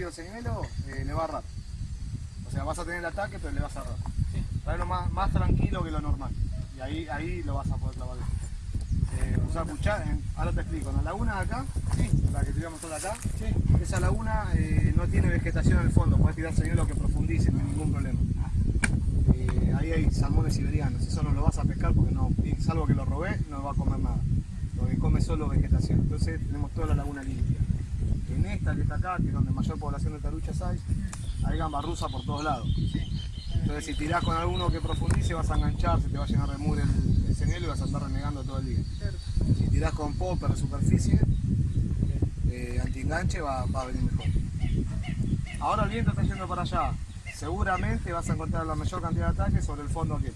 rápido ese eh, le va a errar. O sea, vas a tener el ataque, pero le vas a errar. Traerlo más, más tranquilo que lo normal. Y ahí, ahí lo vas a poder clavar. Eh, usar cuchara, en- ahora te explico, en la laguna de acá, la que te voy a mostrar acá, esa laguna eh, no tiene vegetación en el fondo, podés tirar señuelo que profundice, no hay ningún problema. Eh, ahí hay salmones siberianos, eso no lo vas a pescar porque no, salvo que lo robé, no va a comer nada, porque come solo vegetación, entonces tenemos toda limpia. Que está acá, que es donde mayor población de taruchas hay, hay gamba rusa por todos lados. Entonces si tirás con alguno que profundice vas a enganchar, se te va a llenar de mugre el, el señuelo y vas a estar renegando todo el día. Si tirás con popper de superficie, eh, anti-enganche va, a venir mejor. Ahora el viento está yendo para allá. Seguramente vas a encontrar la mayor cantidad de ataques sobre el fondo costado.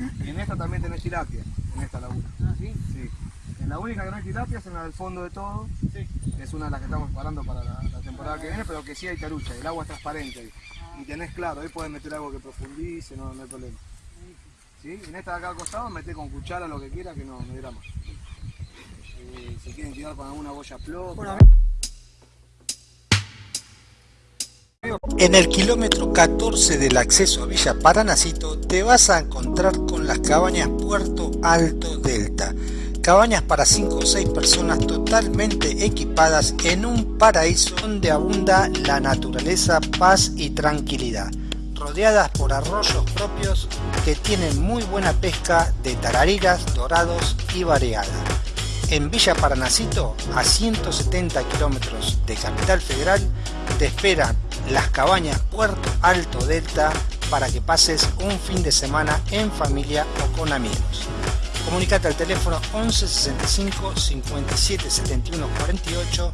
Y en esta también tenés tilapia, en esta laguna. Ah, sí. Sí. En la única que no hay tilapia es en la del fondo de todo. Es una de las que estamos parando para la, la temporada que viene, pero que sí hay tarucha. El agua es transparente ahí. Y tenés claro, ahí podés meter algo que profundice, no, no hay problema. ¿Sí? En esta de acá al costado meté con cuchara lo que quiera que no diera más. Eh, si quieren tirar con alguna boya plop. En el kilómetro 14 del acceso a Villa Paranacito te vas a encontrar con las cabañas Puerto Alto Delta. Cabañas para 5 o 6 personas totalmente equipadas en un paraíso donde abunda la naturaleza, paz y tranquilidad. Rodeadas por arroyos propios que tienen muy buena pesca de tarariras, dorados y variada. En Villa Paranacito, a 170 kilómetros de Capital Federal, te esperan las cabañas Puerto Alto Delta para que pases un fin de semana en familia o con amigos. Comunicate al teléfono 11 65 57 71 48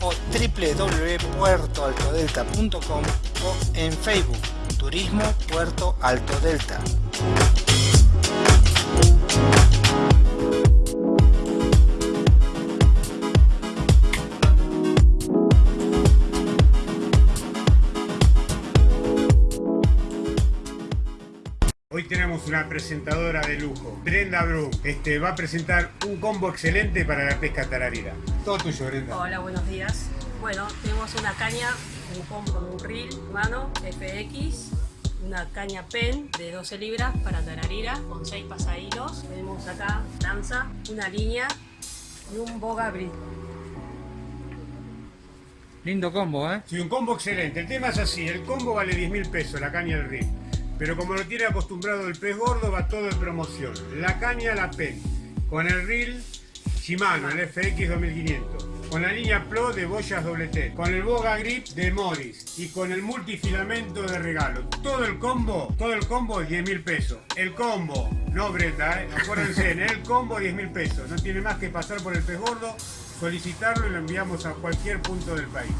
o www.puertoaltodelta.com o en Facebook Turismo Puerto Alto Delta. Hoy tenemos una presentadora de lujo, Brenda Brum. Este, va a presentar un combo excelente para la pesca tararira. Todo tuyo, Brenda. Hola, buenos días. Bueno, tenemos una caña, un combo con un reel, mano, FX, una caña pen de 12 libras para tararira con 6 pasahilos. Tenemos acá lanza, una línea y un boga brick. lindo combo, ¿eh? Sí, un combo excelente. El tema es así, el combo vale 10 mil pesos, la caña del río. Pero como lo tiene acostumbrado el pez gordo, va todo en promoción. La caña, la pen. Con el reel Shimano, el FX 2500. Con la línea Pro de Boyas T. Con el Boga Grip de Morris. Y con el multifilamento de regalo. Todo el combo, todo el combo 10 mil pesos. El combo, no Brenda, ¿eh? acuérdense, en el combo 10 mil pesos. No tiene más que pasar por el pez gordo, solicitarlo y lo enviamos a cualquier punto del país.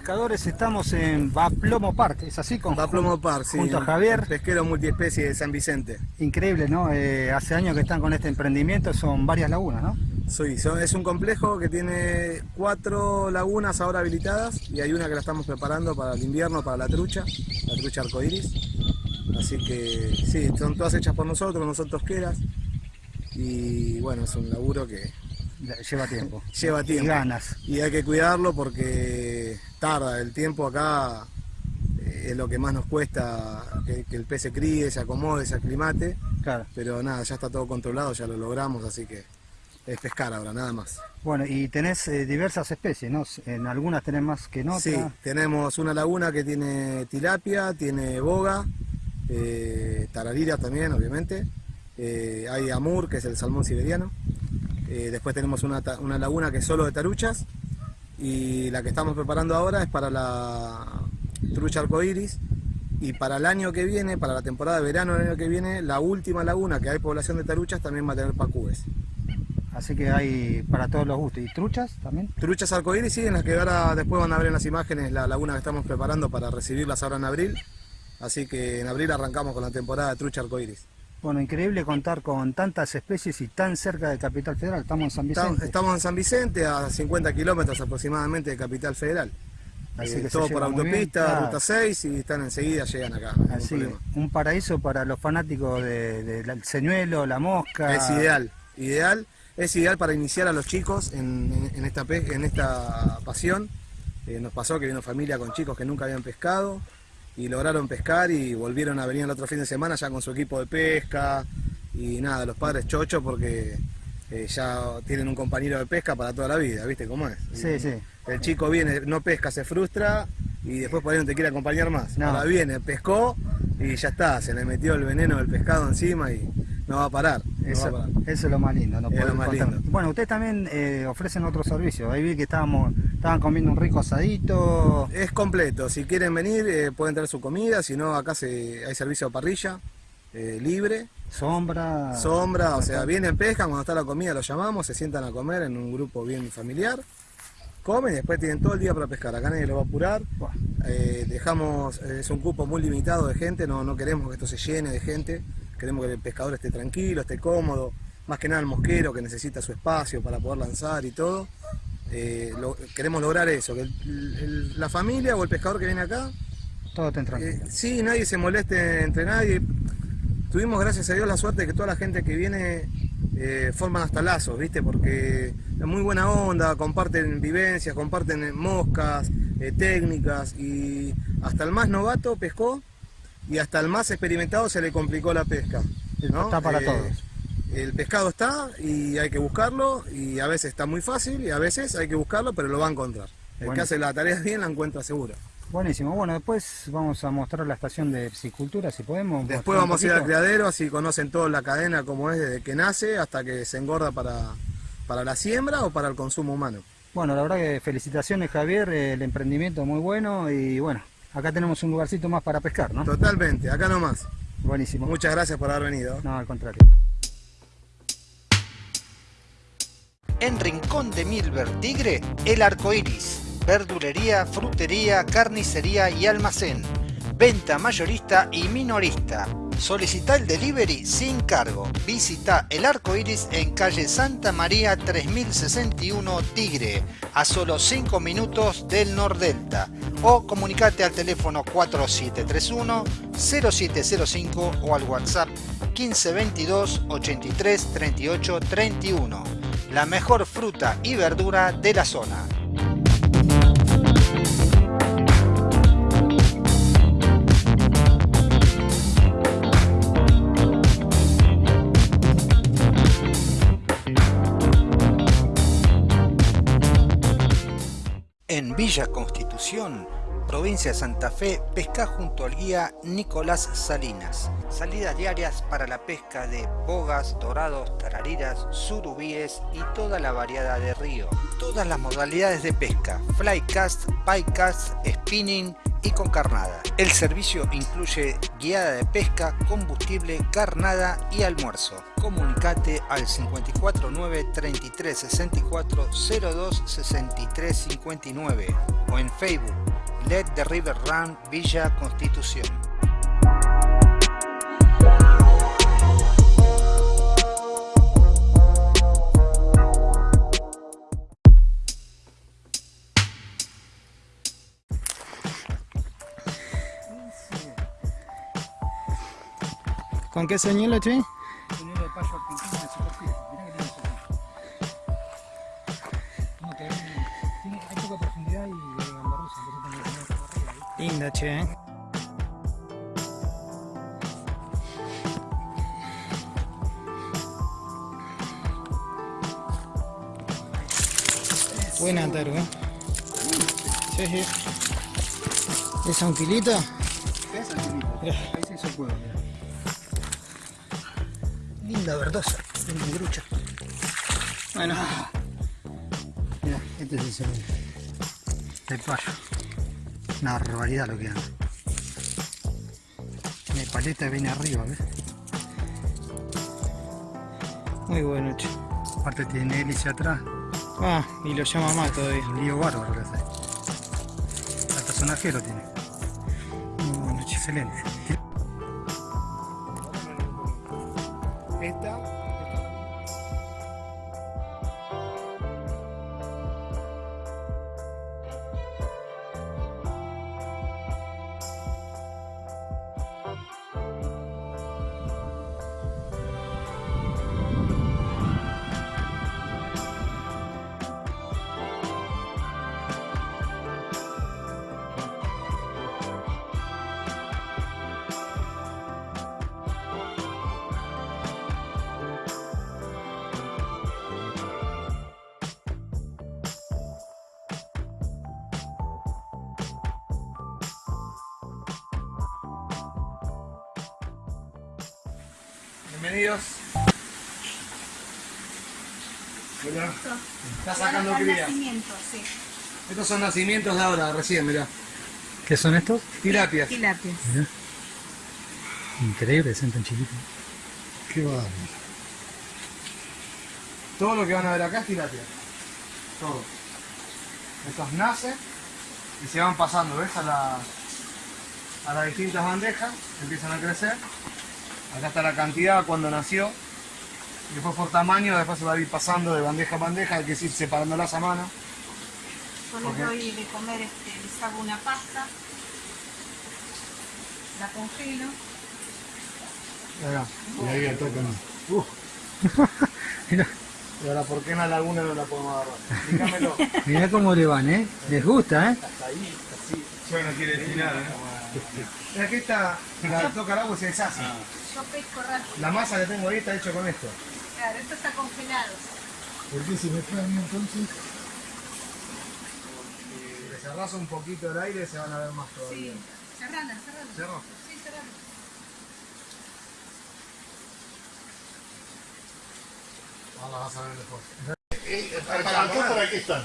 Pescadores, estamos en Baplomo Park, ¿es así? Con, Baplomo Park, sí. Junto a Javier. Pesquero multiespecie de San Vicente. Increíble, ¿no? Eh, hace años que están con este emprendimiento, son varias lagunas, ¿no? Sí, son- es un complejo que tiene cuatro lagunas ahora habilitadas y hay una que la estamos preparando para el invierno, para la trucha, la trucha arcoíris. Así que sí, son todas hechas por nosotros, nosotros quieras. Y bueno, es un laburo que Lleva tiempo. lleva Y tiempo. ganas. Y hay que cuidarlo porque tarda, el tiempo acá eh, es lo que más nos cuesta que, que el pez se críe, se acomode, se aclimate. Claro. Pero nada, ya está todo controlado, ya lo logramos, así que es pescar ahora, nada más. Bueno, y tenés eh, diversas especies, ¿no? En algunas tenés más que en otras. Sí, tenemos una laguna que tiene tilapia, tiene boga, eh, tararira también, obviamente. Eh, hay amur, que es el salmón siberiano. Después tenemos una, una laguna que es solo de taruchas. Y la que estamos preparando ahora es para la trucha arcoíris. Y para el año que viene, para la temporada de verano del año que viene, la última laguna que hay población de taruchas también va a tener pacúes. Así que hay para todos los gustos. ¿Y truchas también? Truchas arcoíris, sí, en las que ahora después van a ver en las imágenes la laguna que estamos preparando para recibirlas ahora en abril. Así que en abril arrancamos con la temporada de trucha arcoíris. Bueno, increíble contar con tantas especies y tan cerca de Capital Federal. Estamos en San Vicente. estamos en San Vicente, a 50 kilómetros aproximadamente de Capital Federal. Así Eh, que todo por bien, autopista, ruta 6 y están enseguida, llegan acá. no Así, un paraíso para los fanáticos del de, señuelo, la mosca. Es ideal, ideal. Es ideal para iniciar a los chicos en, en- en esta, en esta pasión. Eh, nos pasó que vino familia con chicos que nunca habían pescado y lograron pescar y volvieron a venir el otro fin de semana ya con su equipo de pesca y nada, los padres chochos porque eh, ya tienen un compañero de pesca para toda la vida, ¿viste cómo es? Sí, sí. El chico viene, no pesca, se frustra y después por ahí no te quiere acompañar más. No. Ahora viene, pescó y ya está, se le metió el veneno del pescado encima y no va a parar. no va a Eso, parar. eso es lo más lindo. no Es lo más contar. lindo. Bueno, ustedes también eh, ofrecen otros servicios. Ahí vi que estábamos, estaban comiendo un rico asadito. Es completo, si quieren venir eh, pueden traer su comida, si no acá se, hay servicio a parrilla eh, libre, Sombra. sombra, o sea, vienen, pescan, cuando está la comida los llamamos, se sientan a comer en un grupo bien familiar, comen y después tienen todo el día para pescar, acá nadie lo va a apurar, Eh, dejamos, es un cupo muy limitado de gente, no, no queremos que esto se llene de gente, queremos que el pescador esté tranquilo, esté cómodo, más que nada el mosquero que necesita su espacio para poder lanzar y todo. Eh, lo- queremos lograr eso, que el- el- la familia o el pescador que viene acá, Todo ten eh, sí, nadie se moleste entre nadie. Tuvimos, gracias a Dios, la suerte de que toda la gente que viene eh, forman hasta lazos, ¿viste? Porque es muy buena onda, comparten vivencias, comparten moscas, eh, técnicas y hasta el más novato pescó y hasta el más experimentado se le complicó la pesca. ¿no? Está para todos. El pescado está y hay que buscarlo y a veces está muy fácil y a veces hay que buscarlo pero lo va a encontrar. El Bueno. que hace la tarea bien la encuentra seguro. Buenísimo. Bueno, después vamos a mostrar la estación de piscicultura, si podemos. Después vamos a ir al criadero, así conocen toda la cadena como es desde que nace hasta que se engorda para, para la siembra o para el consumo humano. Bueno, la verdad que felicitaciones Javier, el emprendimiento muy bueno y bueno, acá tenemos un lugarcito más para pescar, ¿no? Totalmente, acá nomás. Buenísimo. Muchas gracias por haber venido. No, al contrario. En Rincón de Milver Tigre, El Arco Iris. Verdulería, frutería, carnicería y almacén. Venta mayorista y minorista. Solicita el delivery sin cargo. Visita El Arco Iris en calle Santa María 3061 Tigre, a solo 5 minutos del Nordelta. O comunicate al teléfono 4731 0705 o al WhatsApp 1522 83 38 31 la mejor fruta y verdura de la zona. En Villa Constitución, provincia de Santa Fe, pesca junto al guía Nicolás Salinas. Salidas diarias para la pesca de bogas, dorados, tarariras, surubíes y toda la variedad de río. Todas las modalidades de pesca, flycast, bycast, spinning y con carnada. El servicio incluye guiada de pesca, combustible, carnada y almuerzo. Comunicate al 549 33 64 02 63 59 o en Facebook Let the River Run, Villa Constitución. ¿Con qué señala, che? Linda, che. ¿eh? Buena taru, ¿eh? Sí, sí. ¿Es un kilito? Mirá. Ahí se hizo el juego, mirá. Linda, verdosa. Linda grucha. Bueno. Mirá, este es el segundo. El payo. Una barbaridad lo que anda. Tiene paleta viene arriba, ¿ves? Muy bueno, che. Aparte tiene hélice atrás. Ah, y lo llama mal todavía. Un lío bárbaro que hace. Hasta sonajero tiene. Muy bueno, che. Excelente. Bienvenidos. Hola. Está sacando cría. sí. Estos son nacimientos de ahora, recién, mirá. ¿Qué son estos? Tilapias. Tilapias. Increíble, son tan chiquitos. Qué bárbaro. Todo lo que van a ver acá es tilapia. Todo. Estos nacen y se van pasando, ¿ves? A, la, a las distintas bandejas, empiezan a crecer. Acá está la cantidad cuando nació. Y después por tamaño, después se va a ir pasando de bandeja a bandeja, hay que ir separándolas a mano. Yo les doy de comer, este, les hago una pasta, la congelo. Y ahí el toque no. Uh. Y ahora, ¿por qué en la laguna no la podemos agarrar? Dígamelo. Mirá cómo le van, ¿eh? Les gusta, ¿eh? Hasta ahí, así. Yo no decir nada. Es que esta, la toca el agua y se deshace. Yo pesco rápido. La masa que tengo ahí está hecha con esto. Claro, esto está congelado. ¿Por qué se me fue a mí entonces? Si le cerrás un poquito el aire se van a ver más todavía. Sí. Cerrala, cerrala. ¿Cerro? Sí, cerrala. Ahora vas a ver después. ¿Para, acá, ¿Para qué están?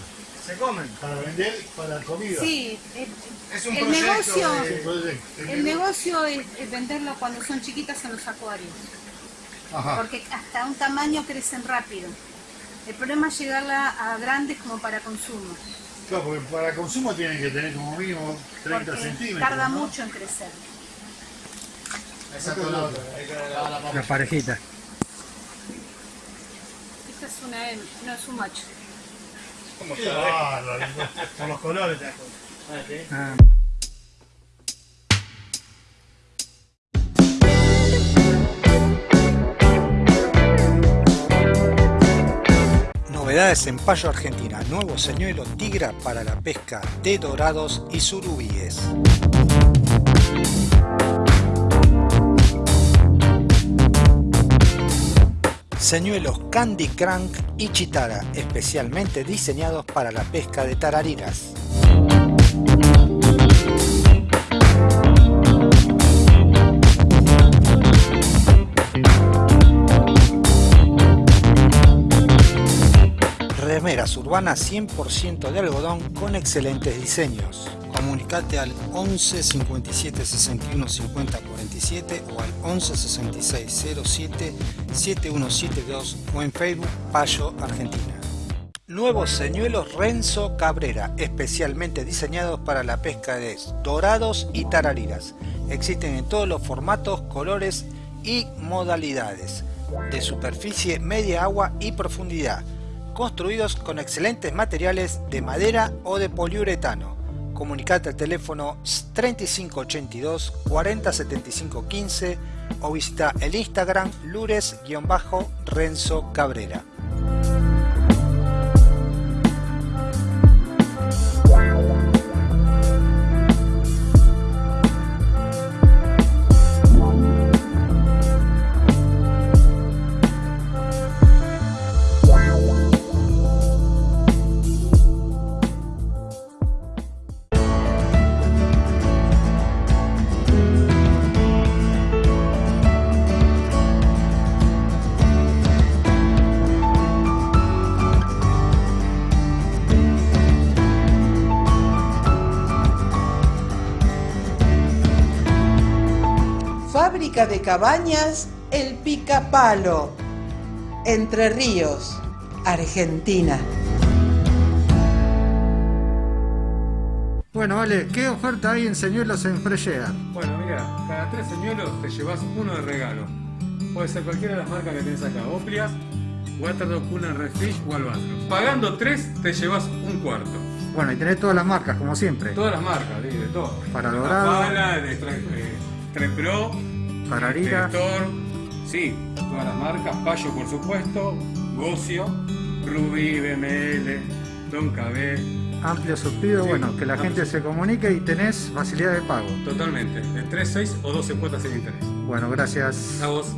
Se comen. ¿Para vender? ¿Para comida? Sí, el, Es un el proyecto negocio, de- Entonces, el negocio es, es venderlo cuando son chiquitas en los acuarios. Ajá. Porque hasta un tamaño crecen rápido. El problema es llegarla a grandes como para consumo. claro, porque para consumo tienen que tener como mínimo 30 Porque centímetros. tarda ¿no? mucho en crecer. La la papa. La parejita. Esta es una hembra, no es un macho. Bárbaro. Por los colores te das cuenta. Ah, Novedades en Payo Argentina, nuevo señuelo tigra para la pesca de dorados y surubíes. Señuelos Candy Crank y Chitara, especialmente diseñados para la pesca de tarariras. Remeras urbanas 100% de algodón con excelentes diseños. Comunicate al 11 57 61 50 47 o al 11 66 07 7172 o en Facebook Payo Argentina. Nuevos señuelos Renzo Cabrera, especialmente diseñados para la pesca de dorados y tarariras. Existen en todos los formatos, colores y modalidades, de superficie, media agua y profundidad, construidos con excelentes materiales de madera o de poliuretano. Comunicate al teléfono 3582 4075 15 o visita el Instagram lures-renzo cabrera. Fábrica de cabañas El Picapalo, Entre Ríos, Argentina. Bueno, vale, ¿qué oferta hay en señuelos en Freshea? Bueno, mira, cada tres señuelos te llevas uno de regalo. Puede ser cualquiera de las marcas que tenés acá, Oplias, Waterdog, Cooler, Redfish o Albatros. Pagando tres te llevas un cuarto. Bueno, y tenés todas las marcas, como siempre. Todas las marcas, de, de todo. Para de Dorado. Pala, de Tre- eh, Trepro, Tararira. Vector, sí, todas las marcas. Payo, por supuesto, Gocio, Rubí, BML, Don KB. Amplio surtido, Sí, bueno, que la gente se comunique y tenés facilidad de pago. Totalmente, de 3, 6 o 12 cuotas sin interés. Bueno, gracias. A vos.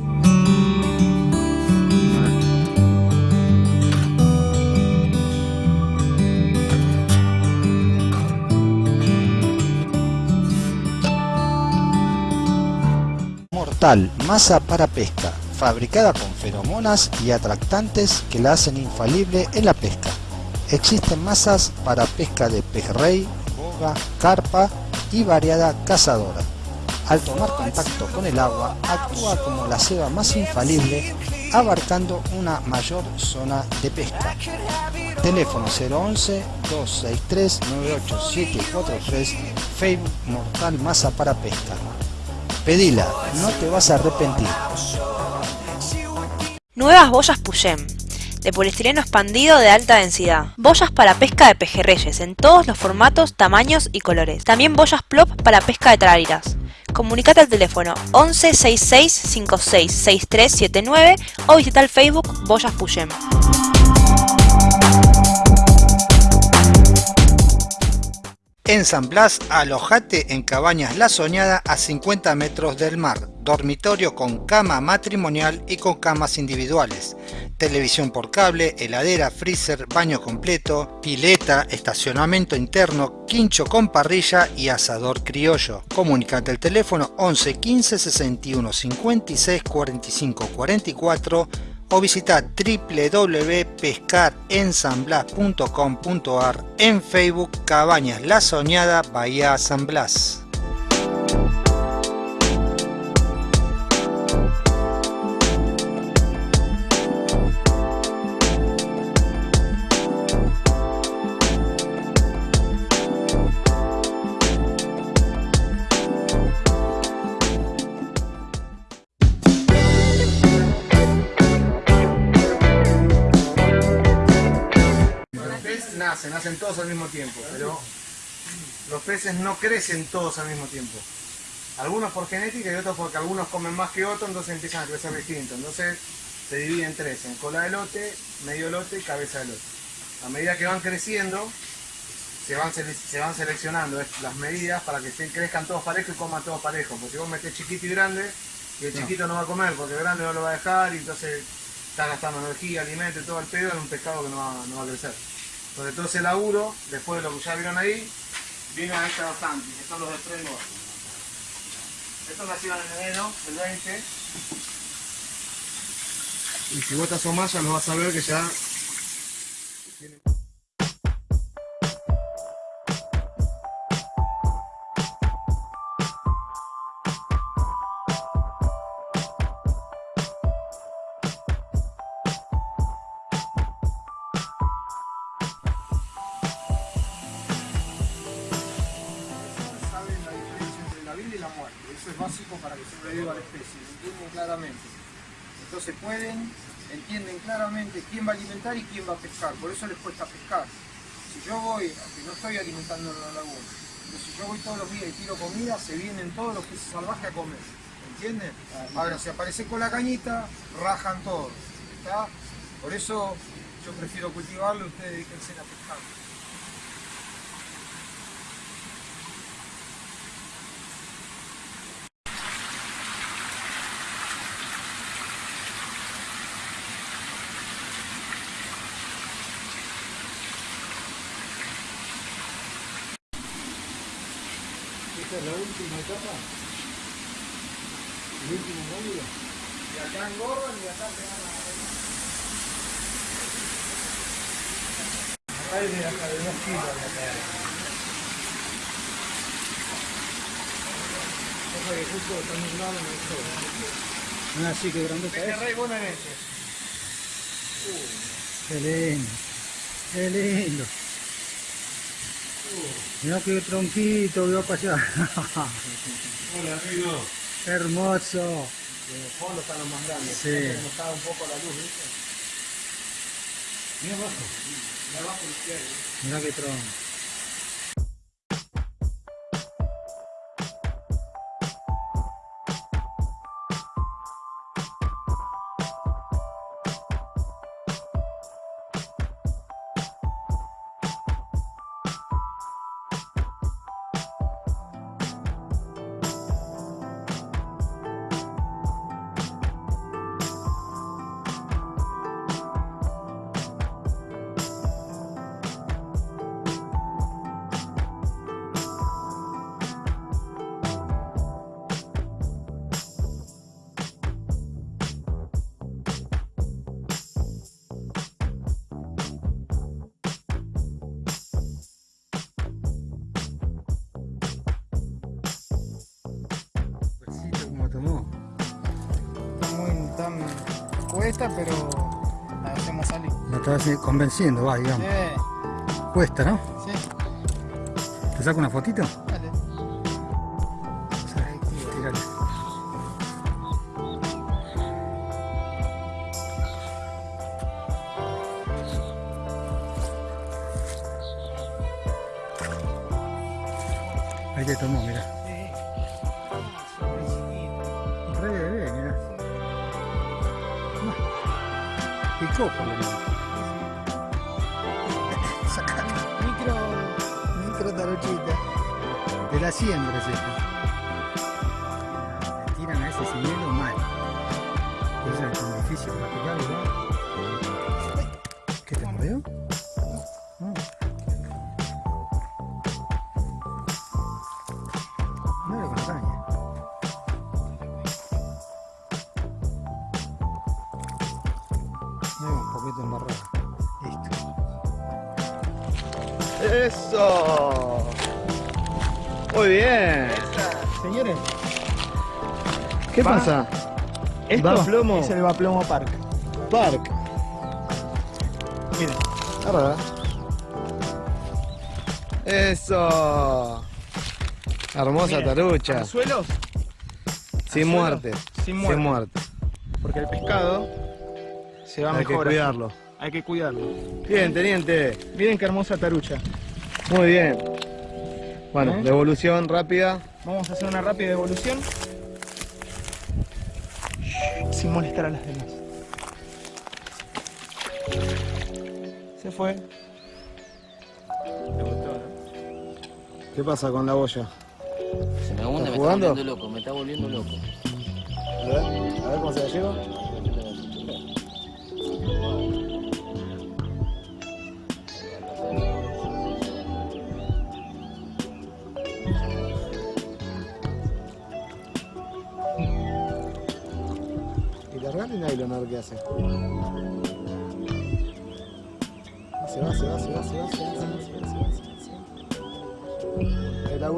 Masa para pesca, fabricada con feromonas y atractantes que la hacen infalible en la pesca. Existen masas para pesca de pejerrey, boga, carpa y variada cazadora. Al tomar contacto con el agua, actúa como la ceba más infalible, abarcando una mayor zona de pesca. Teléfono 011 263 98743 Facebook Mortal Masa para Pesca. Pedila, no te vas a arrepentir. Nuevas boyas Puyem, de poliestireno expandido de alta densidad. Boyas para pesca de pejerreyes en todos los formatos, tamaños y colores. También boyas plop para pesca de tarariras. Comunicate al teléfono 11 66 56 6379 o visita el Facebook Boyas Puyem. En San Blas, alojate en Cabañas La Soñada a 50 metros del mar. Dormitorio con cama matrimonial y con camas individuales. Televisión por cable, heladera, freezer, baño completo, pileta, estacionamiento interno, quincho con parrilla y asador criollo. Comunicate al teléfono 11 15 61 56 45 44 o visita www.pescarensanblas.com.ar en Facebook Cabañas La Soñada Bahía San Blas. Nacen, nacen todos al mismo tiempo, pero los peces no crecen todos al mismo tiempo. Algunos por genética y otros porque algunos comen más que otros, entonces empiezan a crecer distintos. Entonces se divide en tres, en cola de lote, medio lote y cabeza de lote. A medida que van creciendo, se van, se van seleccionando las medidas para que estén- crezcan todos parejos y coman todos parejos. Porque si vos metés chiquito y grande, y el No. chiquito no va a comer porque el grande no lo va a dejar y entonces está gastando energía, alimento y todo el pedo en un pescado que no va, no va a crecer. Entonces todo ese laburo, después de lo que ya vieron ahí, vino a estas bastante, que son los Moore. Estos nacieron en enero del 20. Y si vos te asomás ya los vas a ver que ya... que sobreviva la especie, lo entienden claramente. Entonces pueden, entienden claramente quién va a alimentar y quién va a pescar. Por eso les cuesta pescar. Si yo voy, que no estoy alimentando en la laguna, pero si yo voy todos los días y tiro comida, se vienen todos los peces salvajes a comer. ¿Entienden? Ahora, si aparecen con la cañita, rajan todo. ¿está? Por eso yo prefiero cultivarlo y ustedes dedíquense a pescar. Esta es la última etapa. El último módulo. Y acá engordan y acá pegan la Hay de hasta de 2 kilos acá. Cosa que justo está nublado en el sol. Mira así que grandota Peque es. Rey bonaerense. Qué lindo. Qué lindo. Mirá qué tronquito veo para allá. Hola, amigo. Hermoso. En el fondo están los más grandes. Sí. Como está un poco la luz, ¿viste? Mira abajo. Izquierda. Qué tronco. Tan cuesta, pero la hacemos salir. La estás convenciendo, va, digamos. Cuesta, ¿no? Sí, ¿Te saco una fotito? Esto ¿Va plomo? es el Baplomo Park. Park. Miren. Eso. Hermosa Miren, tarucha. anzuelos, Sin anzuelos, muerte. sin muerte. Sin muerte. porque el pescado se va Hay que mejor. así. cuidarlo. Hay que cuidarlo. Bien, teniente. Miren qué hermosa tarucha. Muy bien. Bueno, ¿Eh? devolución rápida. Vamos a hacer una rápida evolución. Sin molestar a las demás. Se fue. ¿Qué pasa con la boya? Se me hunde, me ¿Estás está jugando? volviendo loco, me está volviendo loco. A ver, a ver cómo se la lleva. Se va, se va, se va, se va, se va, se va, se va, se va, se va. Es la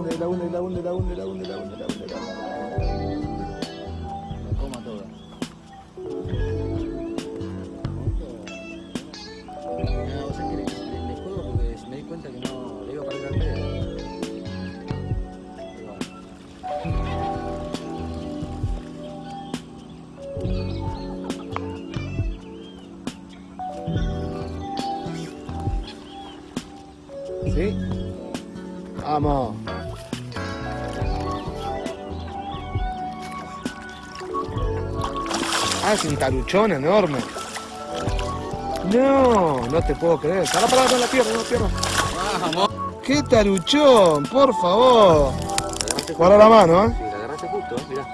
Ah, es un taruchón enorme. No, no te puedo creer. Pará, pará, no la pierdo, no la pierdo. Vamos. ¡Qué taruchón! Por favor. Guarda la mano, ¿eh? Sí, la agarraste justo, ¿eh? Mirá.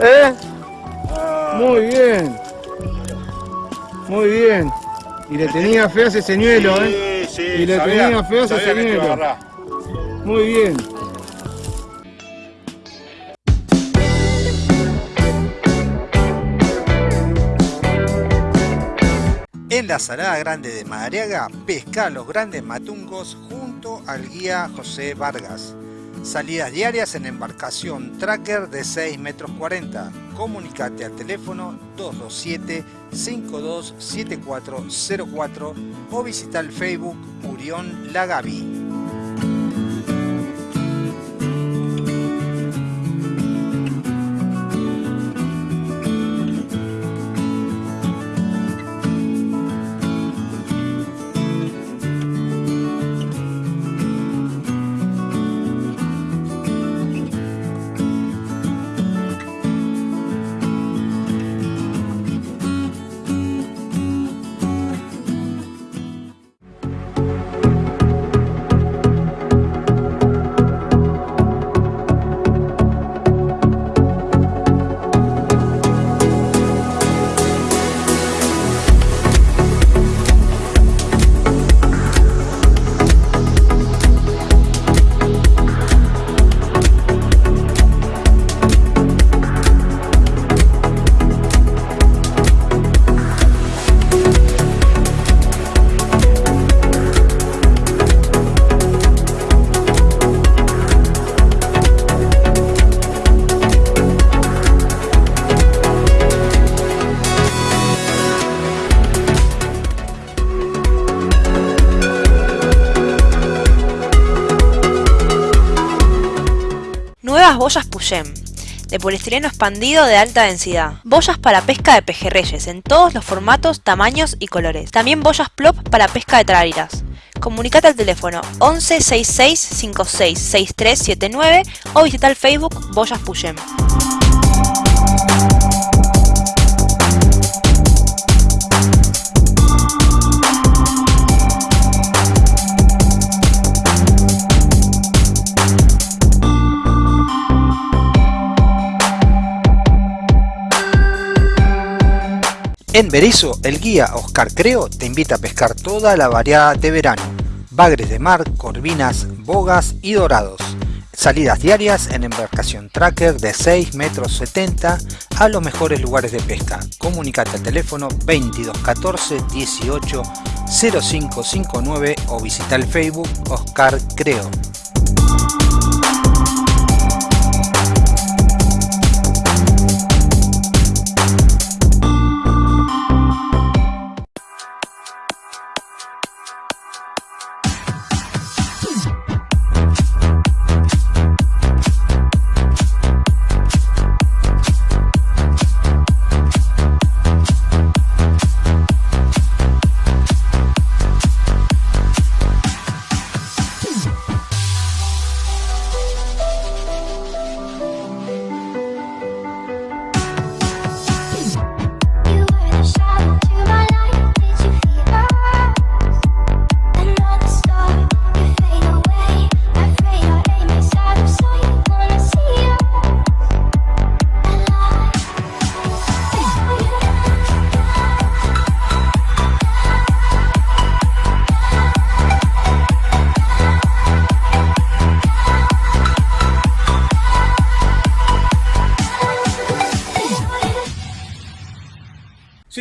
¿Eh? Muy bien. Muy bien. Y le tenía fe a ese señuelo, ¿eh? Sí, y le sabía- tenía fe a ese señuelo. Muy bien. En la Salada Grande de Madariaga, pesca los grandes matungos junto al guía José Vargas. Salidas diarias en embarcación tracker de 6 metros 40. Comunicate al teléfono 227-527404 o visita el Facebook Murión Lagavi. Nuevas boyas Puyem, de poliestireno expandido de alta densidad. Boyas para pesca de pejerreyes en todos los formatos, tamaños y colores. También boyas plop para pesca de tarariras. Comunicate al teléfono 11 66 56 6379 o visita el Facebook Boyas Puyem. En Berizo, el guía Oscar Creo te invita a pescar toda la variedad de verano. Bagres de mar, corvinas, bogas y dorados. Salidas diarias en embarcación tracker de 6 metros 70 a los mejores lugares de pesca. Comunicate al teléfono 2214 18 0559 o visita el Facebook Oscar Creo.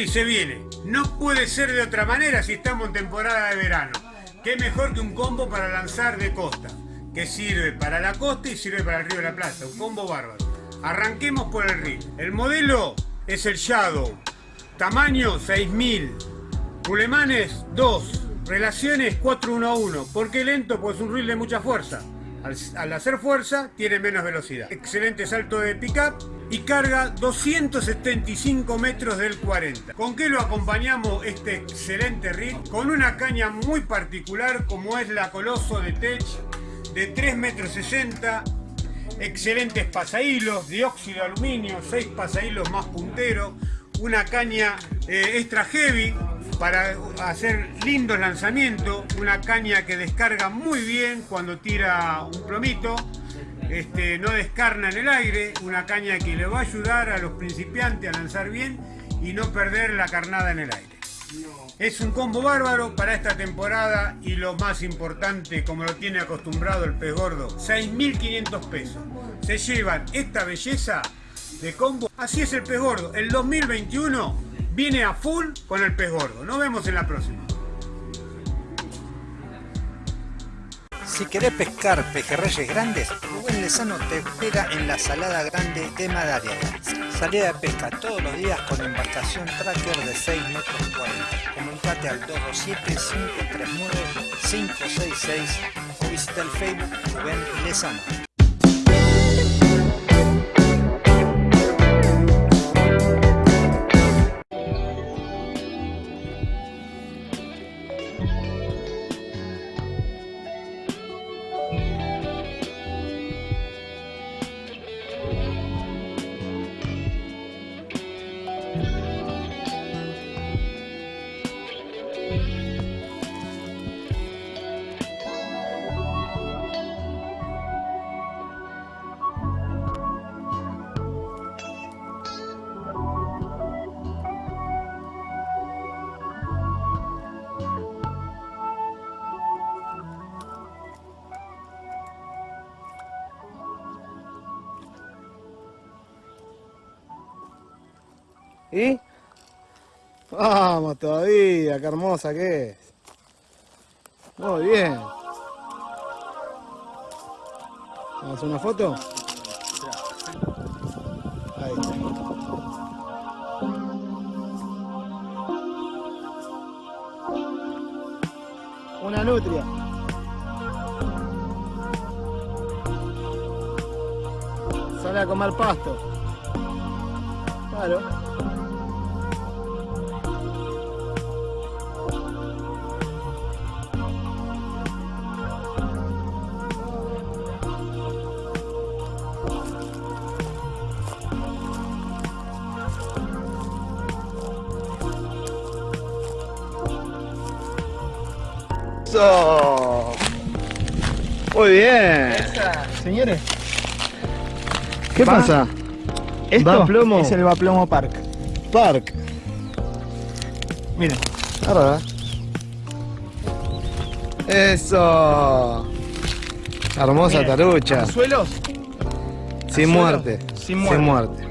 Se viene. No puede ser de otra manera si estamos en temporada de verano. Qué mejor que un combo para lanzar de costa, que sirve para la costa y sirve para el Río de la Plata. Un combo bárbaro. Arranquemos por el río. El modelo es el Shadow. Tamaño 6000. Pulemanes 2. Relaciones 411. ¿Por qué lento? Pues es un reel de mucha fuerza. Al, hacer fuerza tiene menos velocidad. Excelente salto de pickup y carga 275 metros del 40. ¿Con qué lo acompañamos este excelente reel? Con una caña muy particular como es la Coloso de Tech de 3 metros 60 excelentes pasahilos, dióxido de aluminio, 6 pasahilos más punteros, una caña eh, extra heavy para hacer lindos lanzamientos, una caña que descarga muy bien cuando tira un plomito, este, no descarna en el aire, una caña que le va a ayudar a los principiantes a lanzar bien y no perder la carnada en el aire. Es un combo bárbaro para esta temporada y lo más importante, como lo tiene acostumbrado el pez gordo, 6.500 pesos. Se llevan esta belleza de combo. Así es el pez gordo. El 2021 viene a full con el pez gordo. Nos vemos en la próxima. Si querés pescar pejerreyes grandes, Rubén Lezano te espera en la Salada Grande de Madariaga. Salida de pesca todos los días con embarcación tracker de 6 metros 40. Comunicate al 227-539-566 o visita el Facebook Rubén Lezano. Qué hermosa que es. Muy bien. ¿Vamos a hacer una foto? Ahí está. Una nutria. Sale a comer pasto. Claro. Eso. Muy bien. Señores, ¿Qué Va. pasa? esto ¿Va plomo? es el Baplomo Park. Park. Miren, Ahora. Eso. Hermosa miren, tarucha. anzuelos Sin anzuelo, muerte. sin muerte.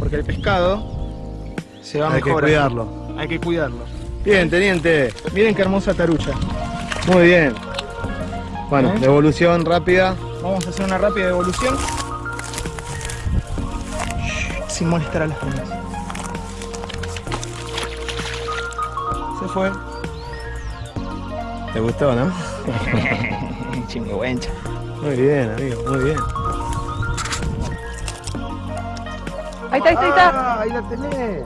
porque el pescado se va Hay que mejor. cuidarlo. Hay que cuidarlo. Bien, teniente. Miren qué hermosa tarucha. Muy bien. Bueno, ¿Eh? devolución rápida. Vamos a hacer una rápida devolución. Sin molestar a las niñas. Se fue. ¿Te gustó, no? Chingüencha. Muy bien, amigo, muy bien. Ahí está, ahí está, ahí está. Ah, ahí la tenés.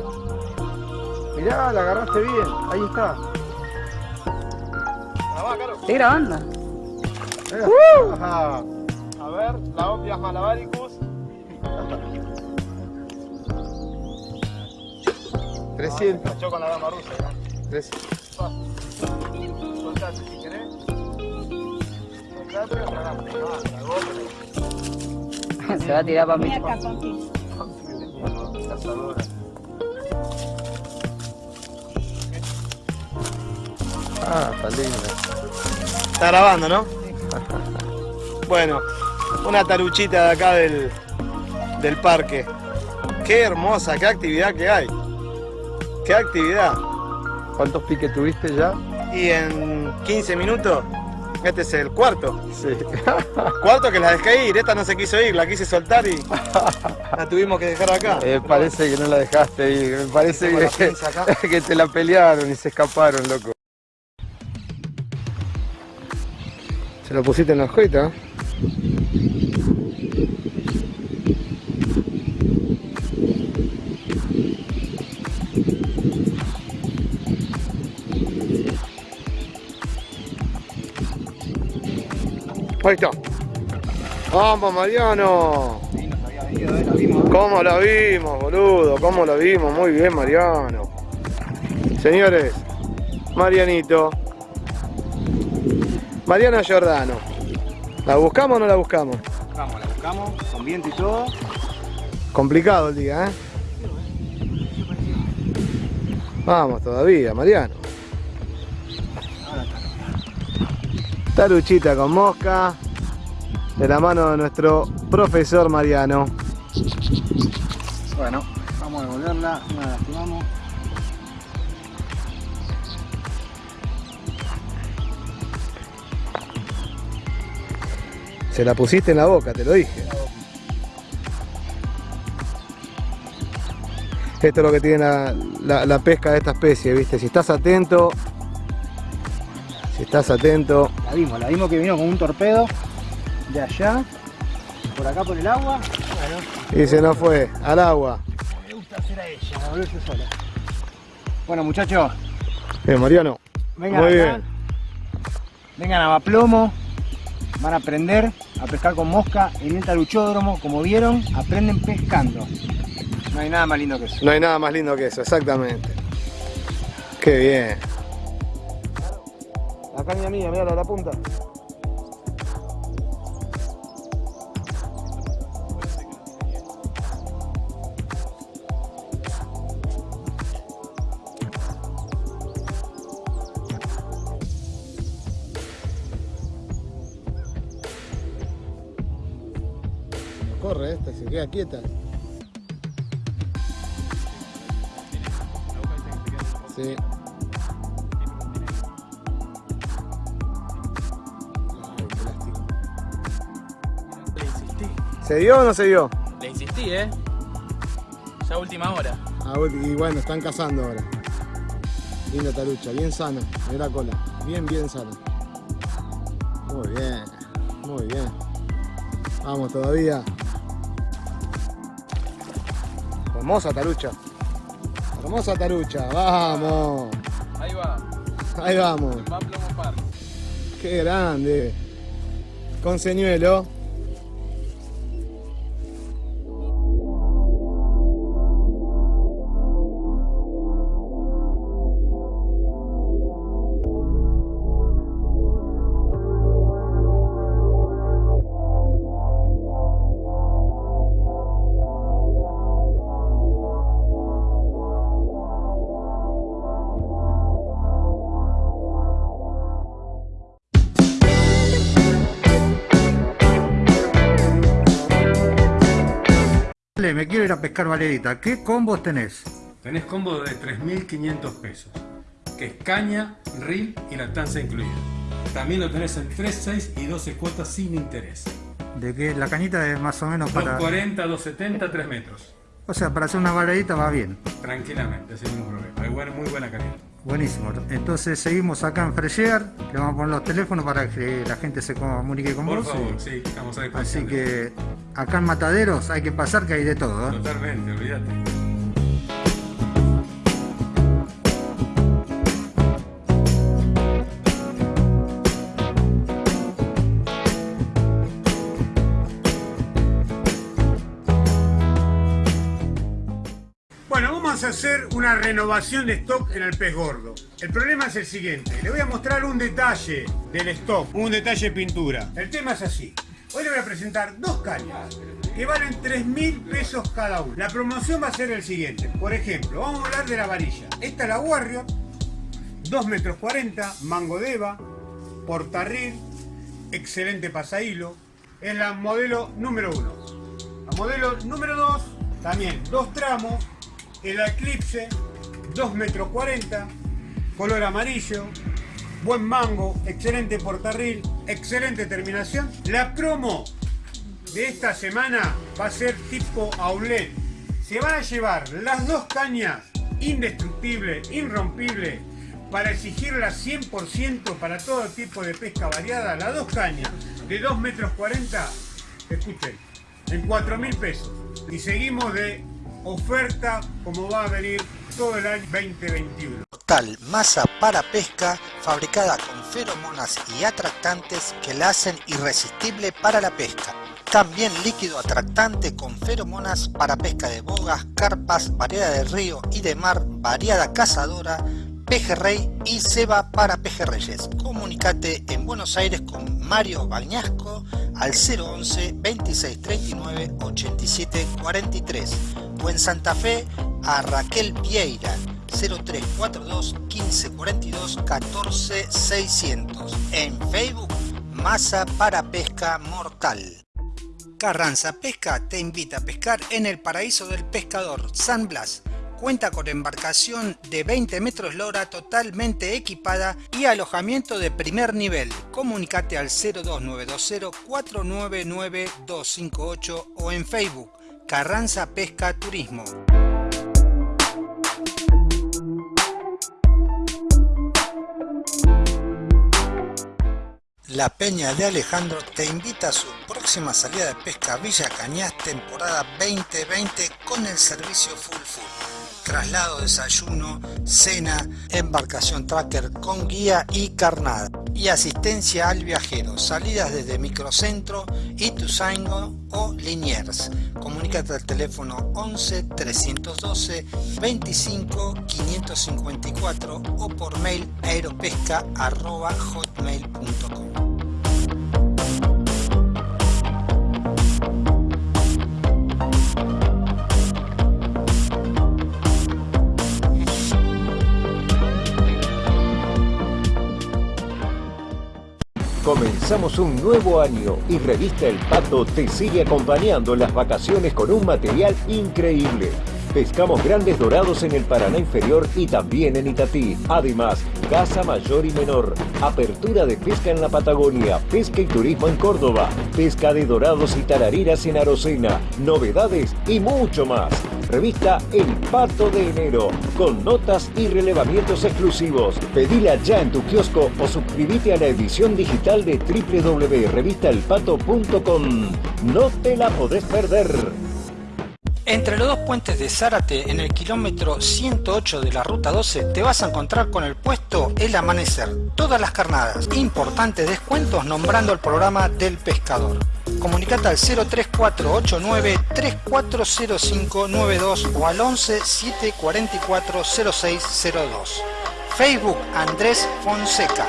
Mirá, la agarraste bien. Ahí está. Estoy grabando. Ajá. A ver, la Opias Malabaricus. 300. Yo con la dama rusa, ¿no? 300. Soltate si querés. Soltate. Ah. Se va a tirar para mí. Cazadora. Ah, está linda. Está grabando, ¿no? Bueno, una taruchita de acá del, del parque. Qué hermosa, qué actividad que hay. Qué actividad. ¿Cuántos piques tuviste ya? Y en 15 minutos, este es el cuarto. Sí. Cuarto que la dejé ir, esta no se quiso ir, la quise soltar y la tuvimos que dejar acá. Eh, parece que no la dejaste ir. Me parece que te la pelearon y se escaparon, loco. Se lo pusiste en la hojita. Ahí está. Vamos, Mariano. ¿Cómo la vimos, boludo? ¿Cómo la vimos? Muy bien, Mariano. Señores, Marianito. Mariana Giordano. ¿La buscamos o no la buscamos? Vamos, la buscamos, con viento y todo. Complicado el día, ¿eh? Vamos todavía, Mariano. Taruchita con mosca. De la mano de nuestro profesor Mariano. Bueno, vamos a devolverla, no la lastimamos. Se la pusiste en la boca, te lo dije. Esto es lo que tiene la, la- la pesca de esta especie, ¿viste? Si estás atento, si estás atento, La vimos, la vimos que vino con un torpedo de allá, por acá por el agua. Bueno, y se nos fue al agua. le gusta hacer a ella, a volverse sola. Bueno muchachos, Bien, Mariano. vengan Muy acá. bien. Vengan a Baplomo, van a aprender a pescar con mosca en el taluchódromo, como vieron, aprenden pescando. No hay nada más lindo que eso. No hay nada más lindo que eso, exactamente. Qué bien. La caña mía, mira la punta. Se queda quieta. Sí. Le insistí. ¿Se dio o no se dio? Le insistí, ¿eh? Ya última hora. Ah, y bueno, están cazando ahora. Linda tarucha, bien sana, mira la cola. Bien, bien sana. Muy bien, muy bien. Vamos todavía. Hermosa tarucha. Hermosa tarucha, vamos. Ahí va. Ahí vamos. Qué grande. Con señuelo. Me quiero ir a pescar valerita. ¿Qué combos tenés? Tenés combo de 3.500 pesos, que es caña, reel y lactancia incluida. También lo tenés en 3, 6 y 12 cuotas sin interés. De que la cañita es más o menos para... 240, 270, 3 metros. O sea, para hacer una valerita va bien. Tranquilamente, sin ningún problema. Hay buena- muy buena calidad. Buenísimo. Entonces seguimos acá en Freshear. Le vamos a poner los teléfonos para que la gente se comunique con Por vos. favor, y- sí, estamos a Así que acá en Mataderos hay que pasar que hay de todo. ¿eh? Totalmente, olvídate. Hacer una renovación de stock en el pez gordo. El problema es el siguiente. Le voy a mostrar un detalle del stock, un detalle de pintura. El tema es así. Hoy le voy a presentar dos cañas que valen 3 mil pesos cada una. La promoción va a ser el siguiente. Por ejemplo, vamos a hablar de la varilla. Esta es la Warrior, 2 metros 40, mango de Eva, portarril, excelente pasahilo. Es la modelo número 1. La modelo número 2, también dos tramos, el Eclipse, 2 metros 40, color amarillo, buen mango, excelente portarril, excelente terminación. La promo de esta semana va a ser tipo Aulet. Se van a llevar las dos cañas indestructible, irrompible, para exigirlas 100% para todo tipo de pesca variada. Las dos cañas de 2 metros 40, escuchen, en 4 mil pesos. Y seguimos de oferta como va a venir todo el año 2021. Tal masa para pesca fabricada con feromonas y atractantes que la hacen irresistible para la pesca. también líquido atractante con feromonas para pesca de bogas, carpas, variedad de río y de mar, variada cazadora, pejerrey y ceba para pejerreyes. Comunicate en Buenos Aires con Mario Bañasco al 011 2639 87 43 o en Santa Fe a Raquel Vieira 0342 1542 14 600. En Facebook, Masa para Pesca Mortal. Carranza Pesca te invita a pescar en el paraíso del pescador San Blas. Cuenta con embarcación de 20 metros lora totalmente equipada y alojamiento de primer nivel. Comunicate al 02920 499 258 o en Facebook Carranza Pesca Turismo. La Peña de Alejandro te invita a su próxima salida de pesca Villa Cañas temporada 2020 con el servicio Full Full traslado, desayuno, cena, embarcación tracker con guía y carnada y asistencia al viajero, salidas desde Microcentro, Ituzaingo o Liniers. Comunícate al teléfono 11 312 25 554 o por mail aeropesca.hotmail.com. Comenzamos un nuevo año y Revista El Pato te sigue acompañando en las vacaciones con un material increíble. Pescamos grandes dorados en el Paraná inferior y también en Itatí. Además, casa mayor y menor, apertura de pesca en la Patagonia, pesca y turismo en Córdoba, pesca de dorados y tarariras en Arocena, novedades y mucho más. Revista El Pato de Enero, con notas y relevamientos exclusivos. Pedila ya en tu kiosco o suscríbete a la edición digital de www.revistaelpato.com. No te la podés perder. Entre los dos puentes de Zárate, en el kilómetro 108 de la ruta 12, te vas a encontrar con el puesto El Amanecer. Todas las carnadas, importantes descuentos nombrando el programa del pescador. Comunicate al 03489 340592 o al 11 744 0602. Facebook Andrés Fonseca.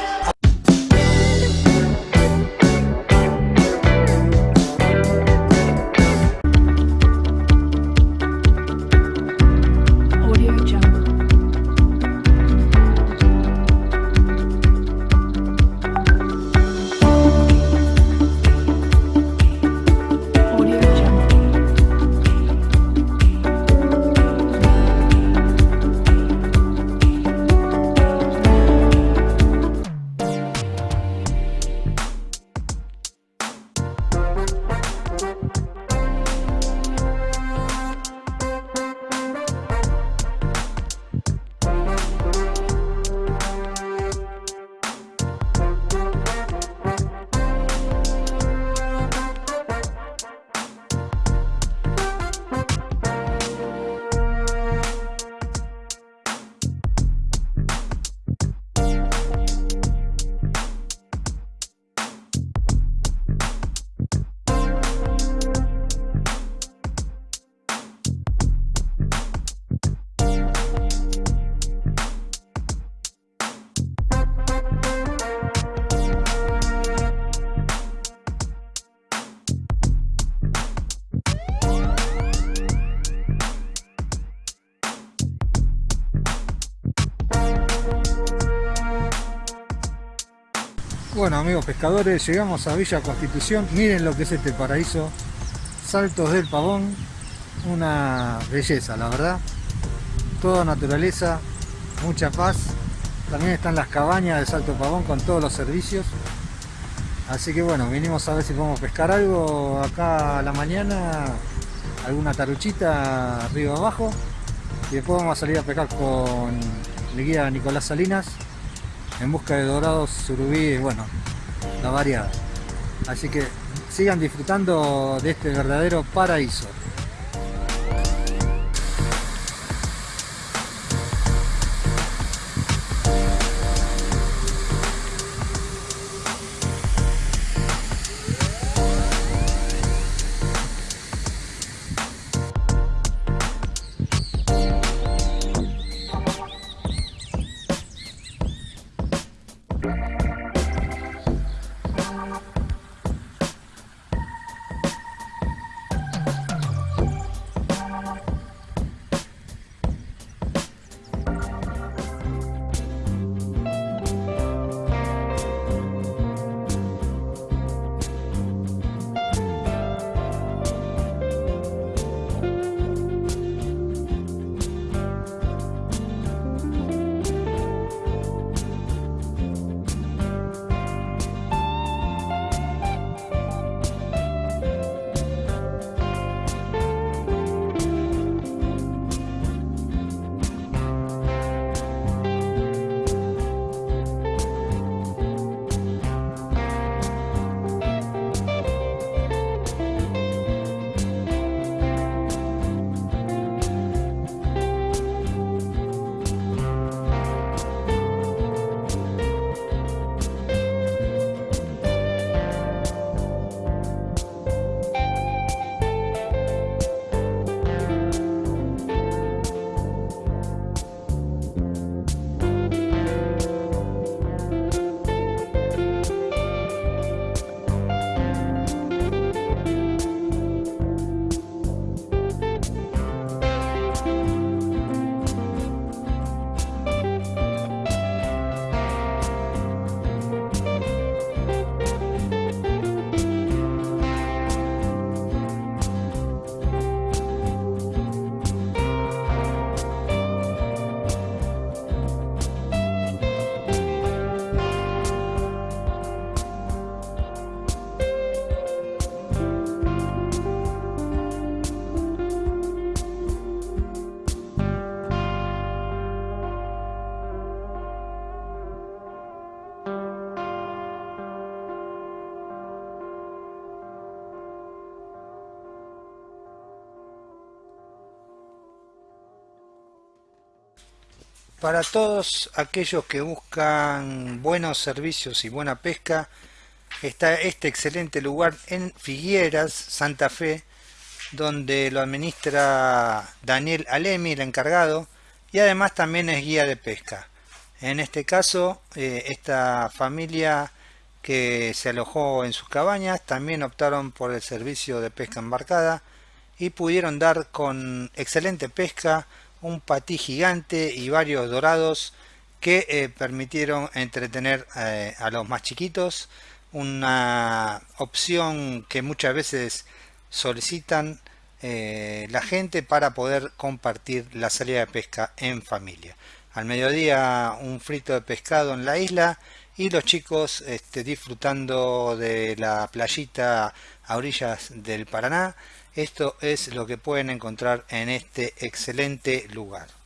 Amigos pescadores, llegamos a Villa Constitución, miren lo que es este paraíso, Saltos del Pavón, una belleza la verdad, toda naturaleza, mucha paz, también están las cabañas de Salto Pavón con todos los servicios, así que bueno, vinimos a ver si podemos pescar algo acá a la mañana, alguna taruchita arriba abajo, y después vamos a salir a pescar con el guía Nicolás Salinas, en busca de dorados, surubí y bueno, la variada. Así que sigan disfrutando de este verdadero paraíso. Para todos aquellos que buscan buenos servicios y buena pesca, está este excelente lugar en Figueras, Santa Fe, donde lo administra Daniel Alemi, el encargado, y además también es guía de pesca. En este caso, eh, esta familia que se alojó en sus cabañas también optaron por el servicio de pesca embarcada y pudieron dar con excelente pesca un patí gigante y varios dorados que eh, permitieron entretener eh, a los más chiquitos. Una opción que muchas veces solicitan eh, la gente para poder compartir la salida de pesca en familia. Al mediodía un frito de pescado en la isla y los chicos este, disfrutando de la playita a orillas del Paraná esto es lo que pueden encontrar en este excelente lugar.